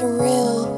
It's real.